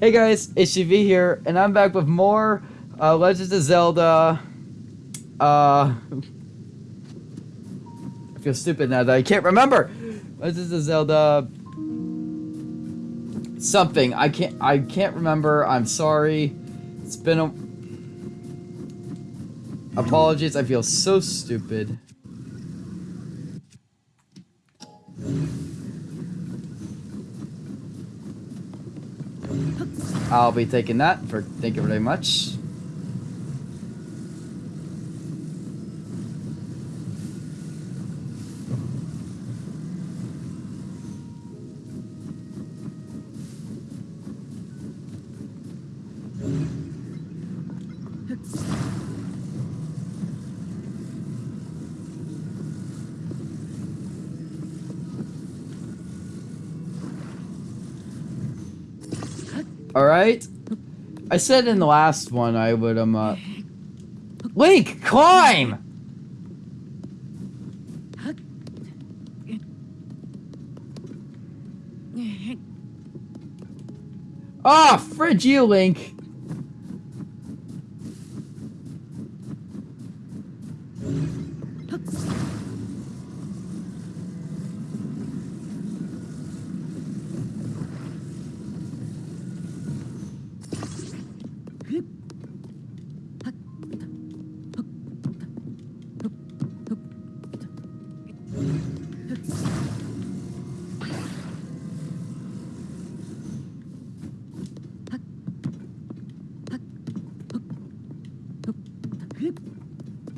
Hey guys, it's HGV here, and I'm back with more uh, Legends of Zelda. Uh, I feel stupid now that I can't remember. Legends of Zelda. Something I can't. I can't remember. I'm sorry. It's been a. Apologies. I feel so stupid. I'll be taking that for thank you very much. All right. I said in the last one I would um uh Link, climb. Ah, oh, fridge you, Link.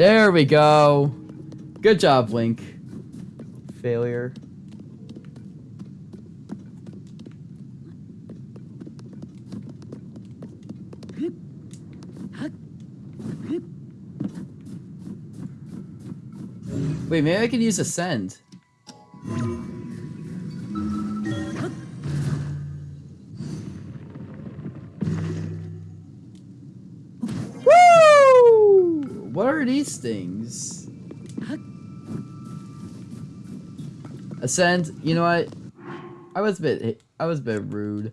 There we go. Good job, Link. Failure. Wait, maybe I can use Ascend. These things? Ascend, you know what? I was a bit I was a bit rude.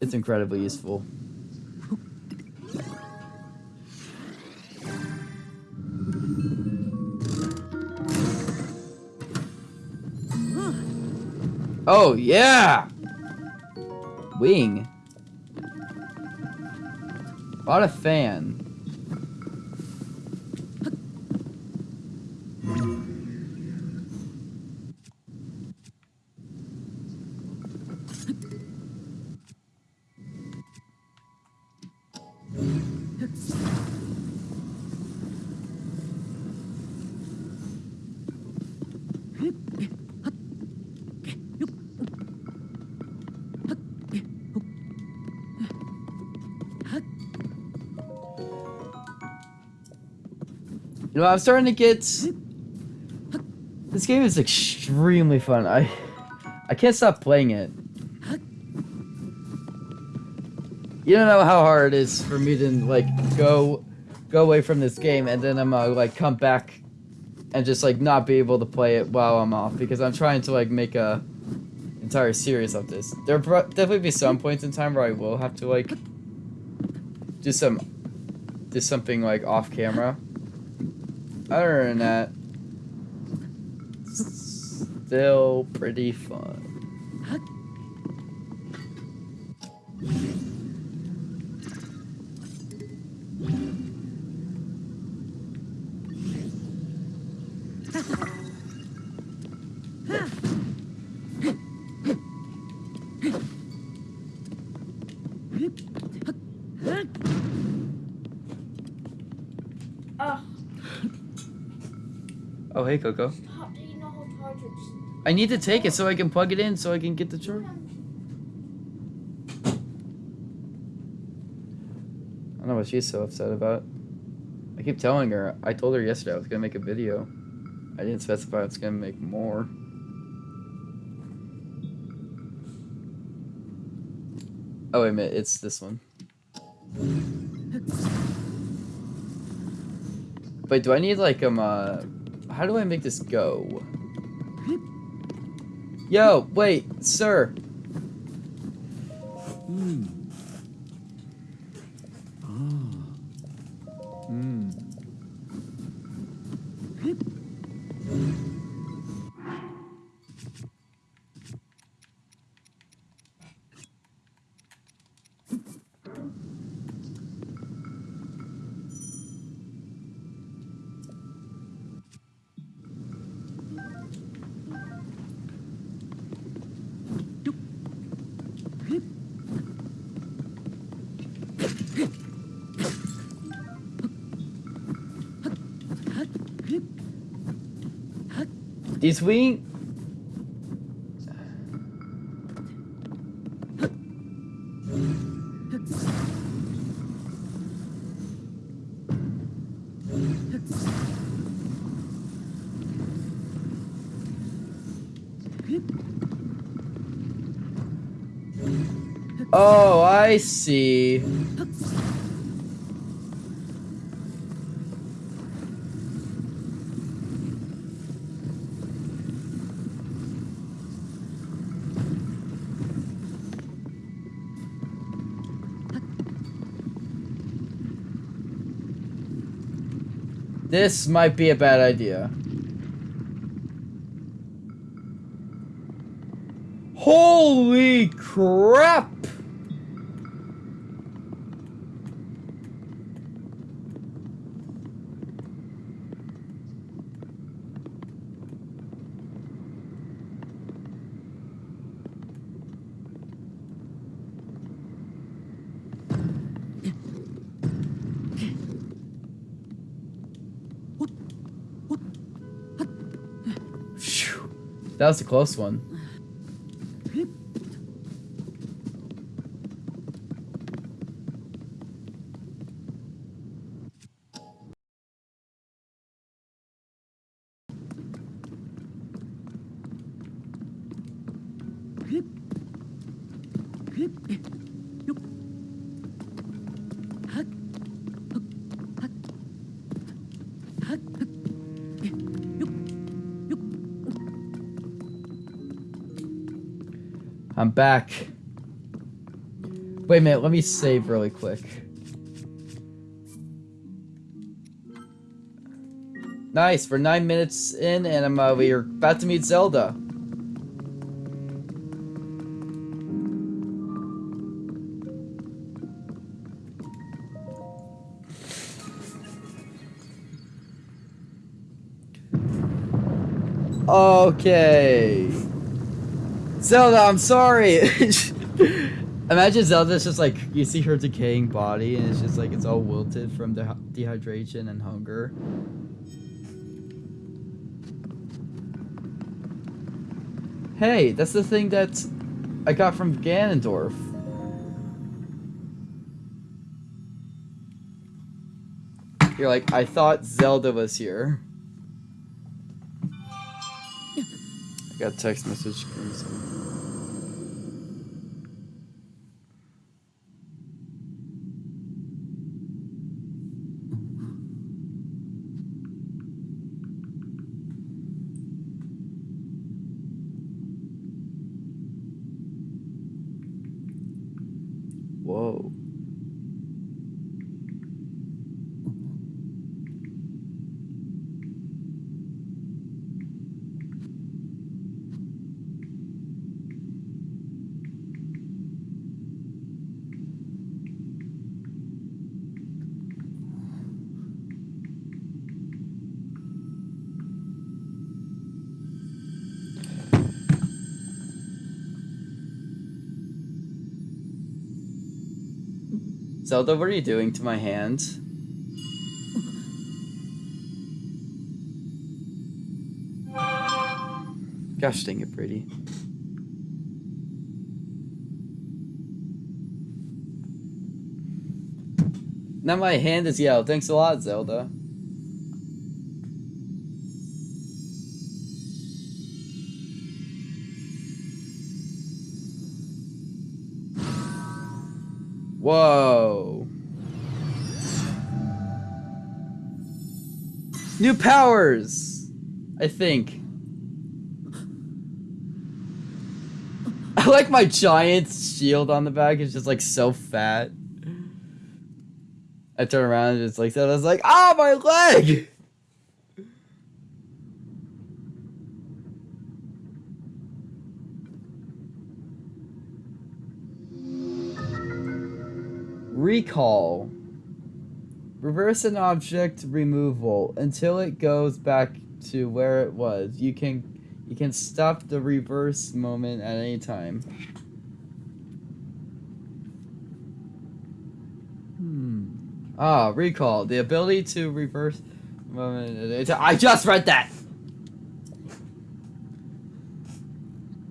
It's incredibly useful. Oh yeah! Wing. Bought a fan. You know, I'm starting to get... This game is extremely fun. I I can't stop playing it. You don't know how hard it is for me to, like, go go away from this game and then I'm, uh, like, come back and just, like, not be able to play it while I'm off because I'm trying to, like, make a entire series of this. There'll definitely be some points in time where I will have to, like, do some, do something, like, off camera. Other than that, still pretty fun. Oh, hey, Coco. I need to take it so I can plug it in so I can get the charge. I don't know what she's so upset about. I keep telling her. I told her yesterday I was going to make a video. I didn't specify I was going to make more. Oh, wait a minute. It's this one. Wait, do I need like um uh how do I make this go? Yo, wait, sir. Hmm. Ah. Hmm. These wing Oh, I see. This might be a bad idea. Holy crap! That was a close one. I'm back. Wait a minute, let me save really quick. Nice, we're nine minutes in and I'm uh, we're about to meet Zelda. Okay. Zelda, I'm sorry. Imagine Zelda's just like you see her decaying body and it's just like it's all wilted from de dehydration and hunger. Hey, that's the thing that I got from Ganondorf. You're like, I thought Zelda was here. Got text message from someone. Whoa. Zelda, what are you doing to my hand? Gosh dang it, Brady. Now my hand is yellow. Thanks a lot, Zelda. New powers! I think. I like my giant shield on the back. It's just like so fat. I turn around and it's like that. I was like, ah, oh, my leg! Recall. Reverse an object removal until it goes back to where it was. You can you can stop the reverse moment at any time. Hmm. Ah, recall. The ability to reverse moment. I just read that!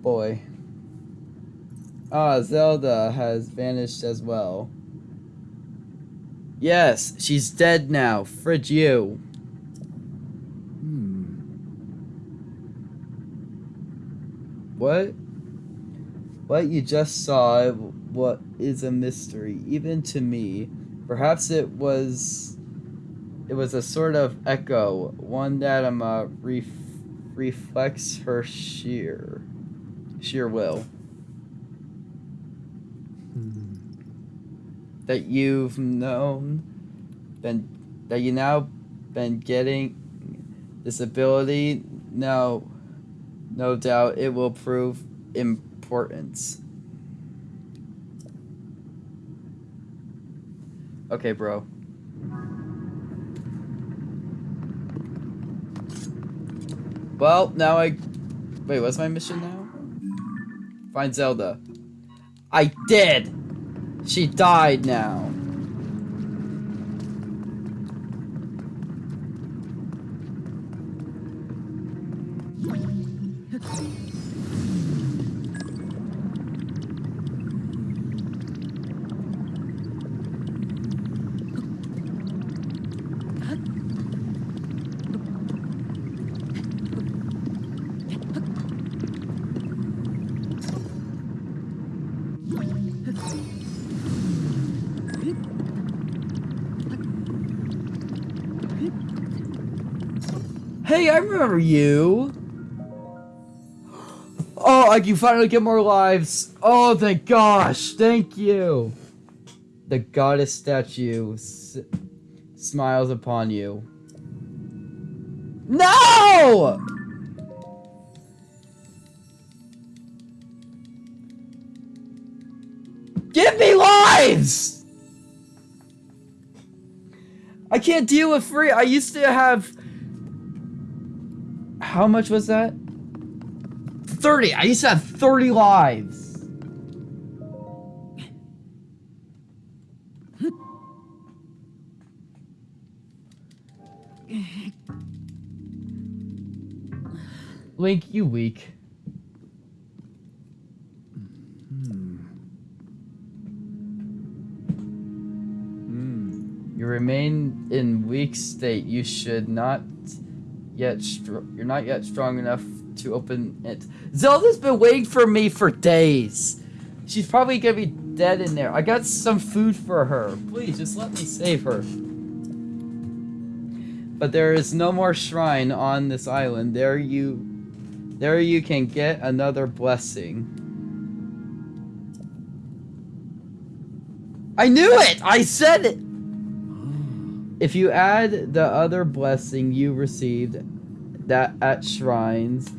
Boy. Ah, Zelda has vanished as well. Yes, she's dead now. Fridge you. Hmm. What? What you just saw what is a mystery, even to me. Perhaps it was it was a sort of echo, one that um uh, ref reflects her sheer sheer will. That you've known been that you now been getting this ability now no doubt it will prove importance. Okay bro. Well now I wait what's my mission now? Find Zelda. I did she died now. Hey, I remember you. Oh, I can finally get more lives. Oh, thank gosh. Thank you. The goddess statue smiles upon you. No! Give me lives! I can't deal with free. I used to have how much was that? 30. I used to have 30 lives. Link, you weak. Hmm. Hmm. You remain in weak state. You should not yet you're not yet strong enough to open it. Zelda's been waiting for me for days. She's probably gonna be dead in there. I got some food for her. Please, just let me save her. But there is no more shrine on this island. There you there you can get another blessing. I knew it! I said it! If you add the other blessing you received that at shrines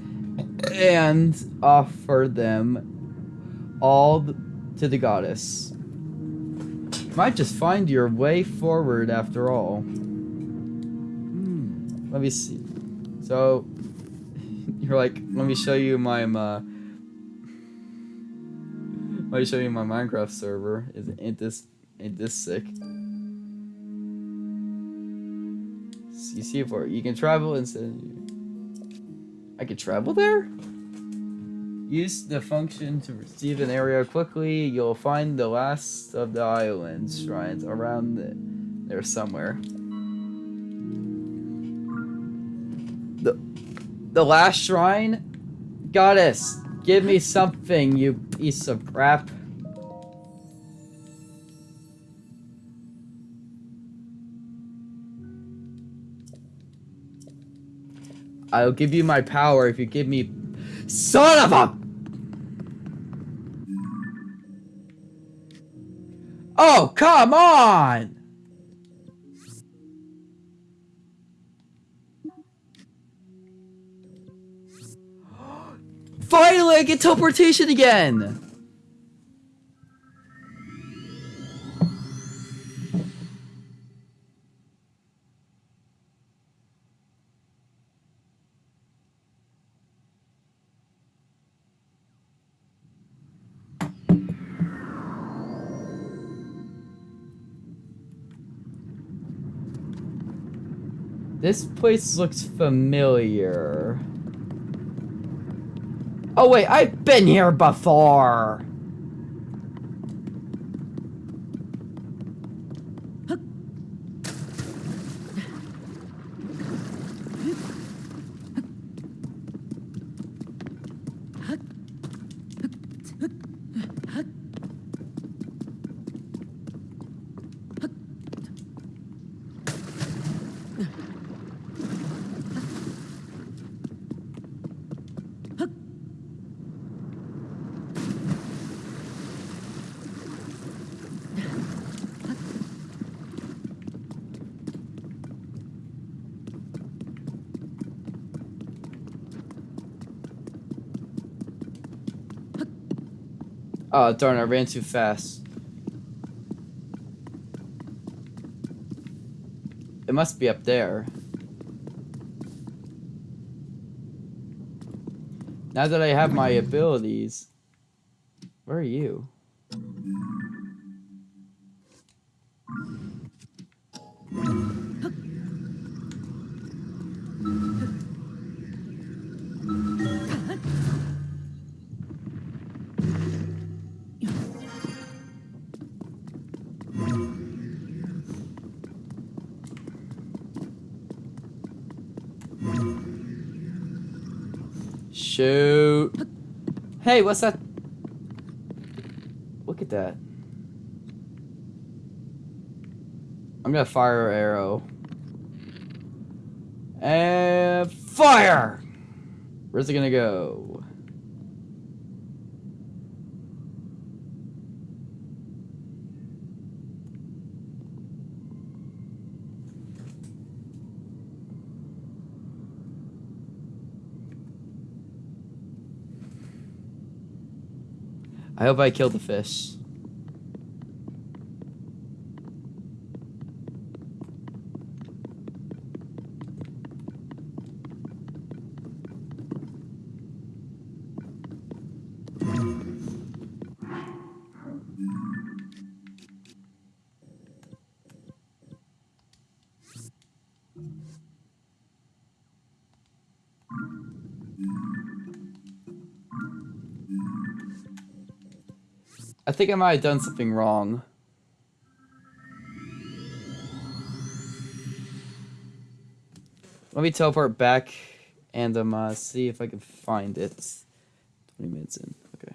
and offer them all to the goddess, might just find your way forward after all. Hmm, let me see. So, you're like, let me show you my, let me show you my Minecraft server. Is ain't this ain't this sick? You see it for you can travel instead. I can travel there. Use the function to receive an area quickly. You'll find the last of the island shrines around the, there somewhere. The the last shrine, goddess, give me something, you piece of crap. I'll give you my power if you give me... Son of a... Oh, come on! Finally, I get teleportation again! This place looks familiar. Oh wait, I've been here before! Oh, darn, I ran too fast. It must be up there. Now that I have my abilities, where are you? What's that? Look at that. I'm gonna fire arrow. And fire! Where's it gonna go? I hope I killed the fish. Think I might have done something wrong. Let me teleport back and um, uh, see if I can find it. 20 minutes in. Okay.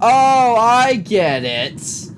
Oh, I get it.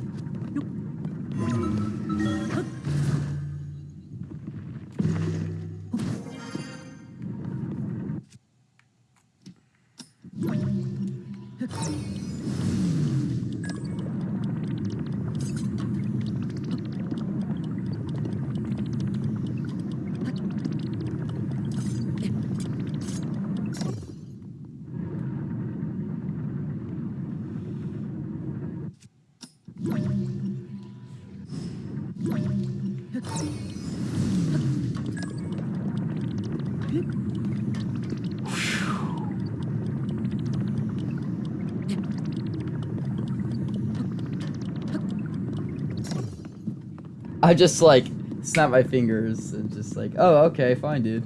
I just like snap my fingers and just like, oh, okay, fine, dude.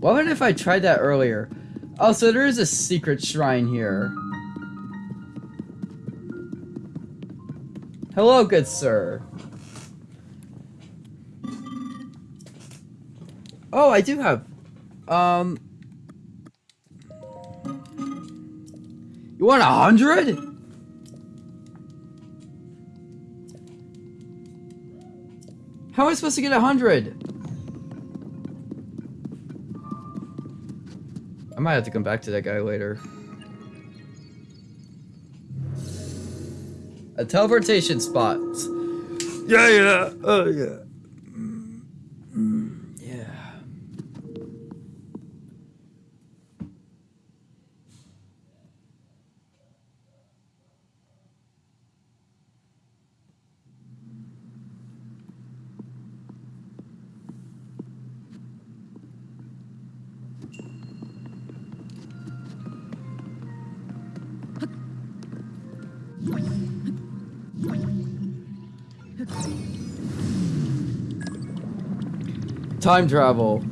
What would if I tried that earlier? Oh, so there is a secret shrine here. Hello, good sir. Oh, I do have. Um. You want a hundred? How am I supposed to get a hundred? I might have to come back to that guy later. A teleportation spot. Yeah, yeah. Oh, yeah. Time travel.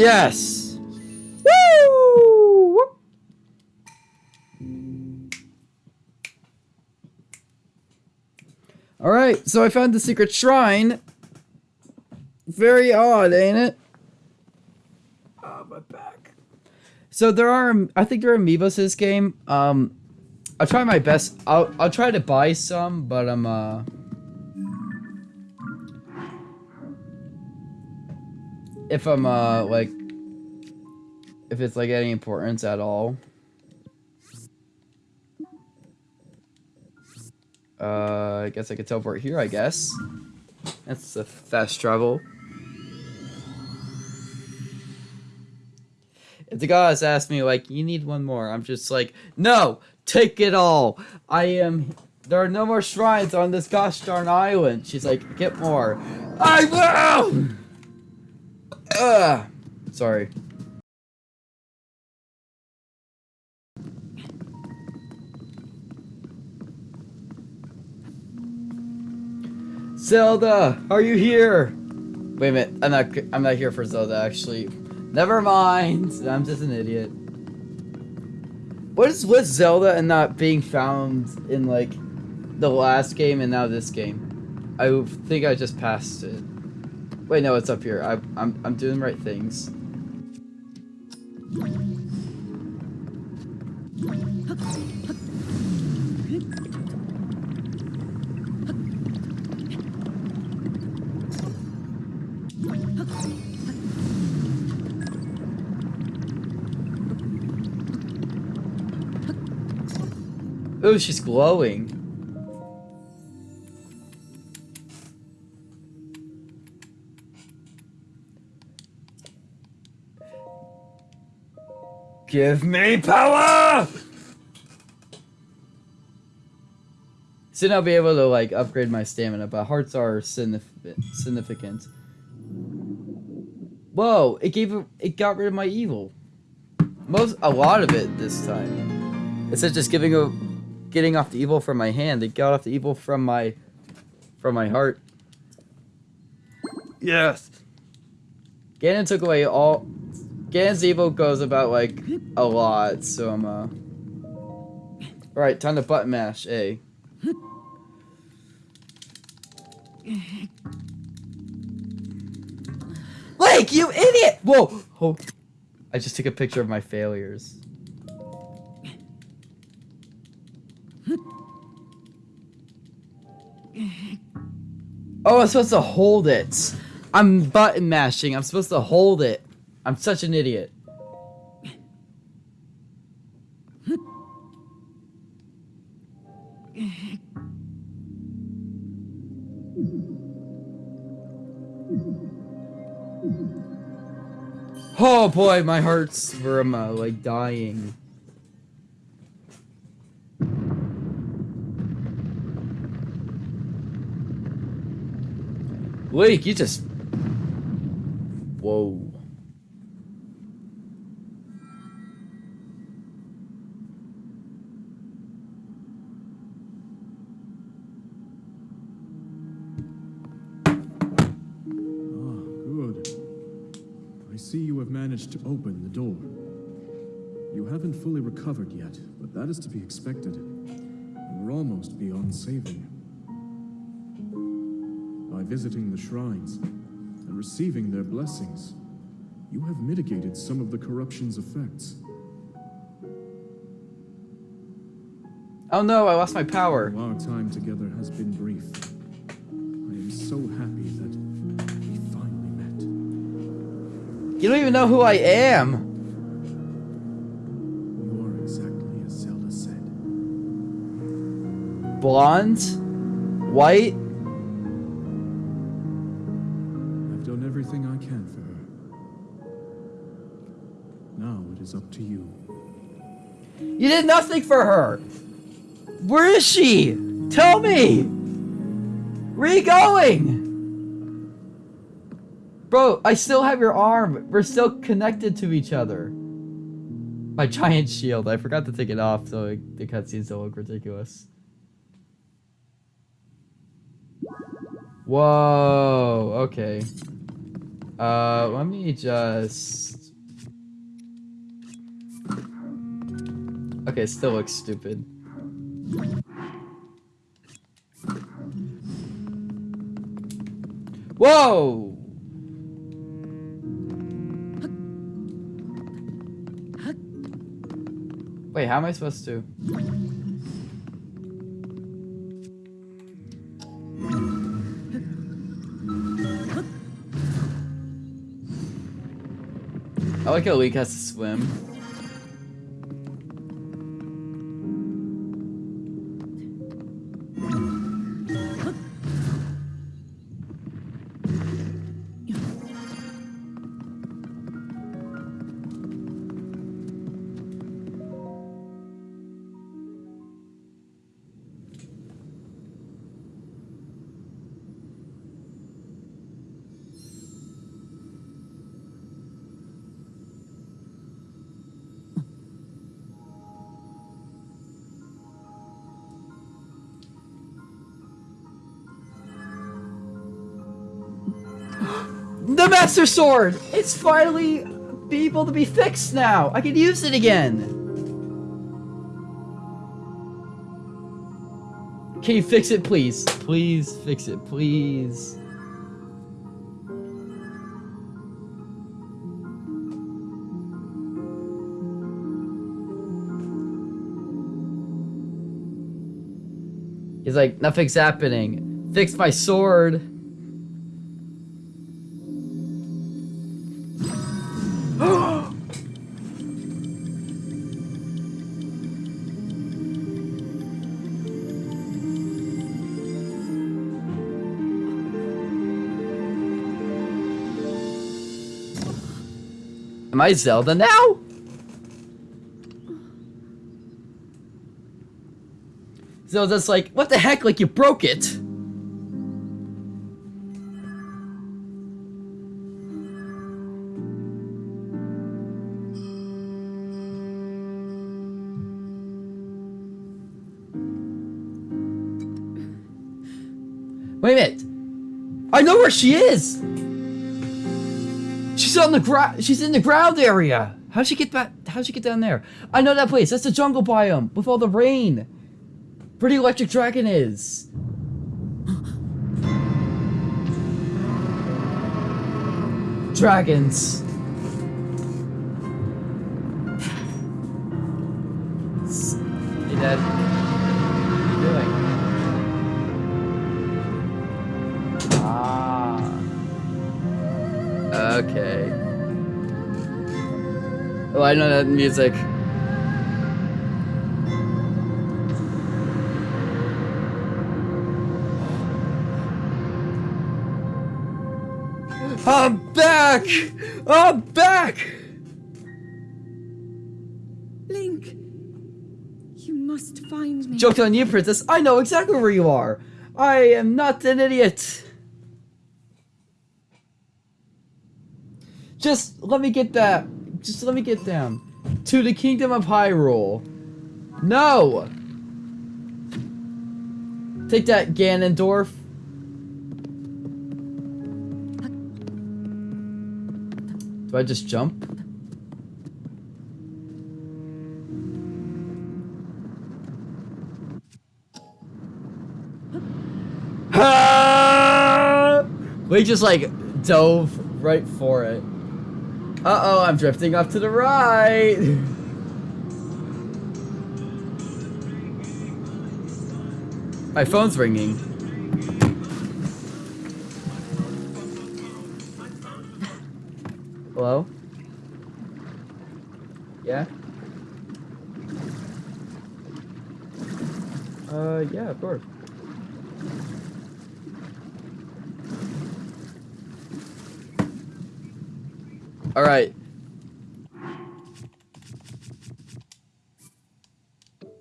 Yes! Woo! Alright, so I found the secret shrine. Very odd, ain't it? Oh, my back. So there are, I think there are amiibos in this game. Um, I'll try my best. I'll, I'll try to buy some, but I'm, uh... if I'm uh like if it's like any importance at all. Uh, I guess I could teleport here, I guess. That's a fast travel. If the goddess asked me, like, you need one more, I'm just like, no, take it all. I am, there are no more shrines on this gosh darn island. She's like, get more. I will! Ugh. Sorry. Zelda, are you here? Wait a minute, I'm not. I'm not here for Zelda. Actually, never mind. I'm just an idiot. What is with Zelda and not being found in like the last game and now this game? I think I just passed it. Wait, no, it's up here. I, I'm, I'm doing the right things. Oh, she's glowing. Give me power! Soon I'll be able to like upgrade my stamina, but hearts are significant. Whoa! It gave it, it got rid of my evil. Most a lot of it this time. Instead of just giving a getting off the evil from my hand, it got off the evil from my from my heart. Yes. Ganon took away all Ganon's evil goes about like a lot, so I'm uh Alright, time to button mash, A. Link, you idiot! Whoa! Oh, I just took a picture of my failures. Oh, I'm supposed to hold it. I'm button mashing. I'm supposed to hold it. I'm such an idiot. Oh boy, my heart's from uh, like dying. Link, you just. Whoa. Managed to open the door. You haven't fully recovered yet, but that is to be expected. Were almost beyond saving. By visiting the shrines and receiving their blessings, you have mitigated some of the corruption's effects. Oh no, I lost my power. Our time together has been brief. I am so happy You don't even know who I am. You are exactly as Zelda said. Blonde? White? I've done everything I can for her. Now it is up to you. You did nothing for her. Where is she? Tell me. Where are you going? Bro, I still have your arm. We're still connected to each other. My giant shield. I forgot to take it off so the cutscenes don't look ridiculous. Whoa. Okay. Uh, let me just. Okay, still looks stupid. Whoa! Wait, how am I supposed to? I like how Link has to swim. Master Sword! It's finally be able to be fixed now! I can use it again! Can you fix it, please? Please fix it, please. He's like, nothing's happening. Fix my sword. Am I Zelda now? Zelda's like, what the heck? Like you broke it. Wait a minute. I know where she is. On the ground. She's in the ground area. How'd she get back? How'd she get down there? I know that place. That's the jungle biome with all the rain. Pretty electric dragon is. Dragons. Okay. Oh, I know that music. I'm back! I'm back! Link! You must find me. Joke's on you, princess. I know exactly where you are. I am not an idiot. Just let me get that. Just let me get down to the kingdom of Hyrule. No. Take that, Ganondorf. Do I just jump? We just like dove right for it. Uh oh, I'm drifting off to the right. My phone's ringing. Hello? Yeah? Uh, yeah, of course. All right.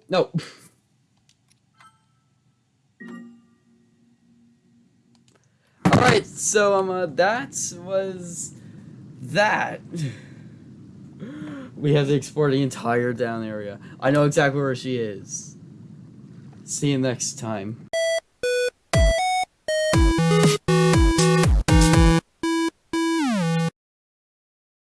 No. All right, so um, uh, that was that. we have to explore the entire down area. I know exactly where she is. See you next time.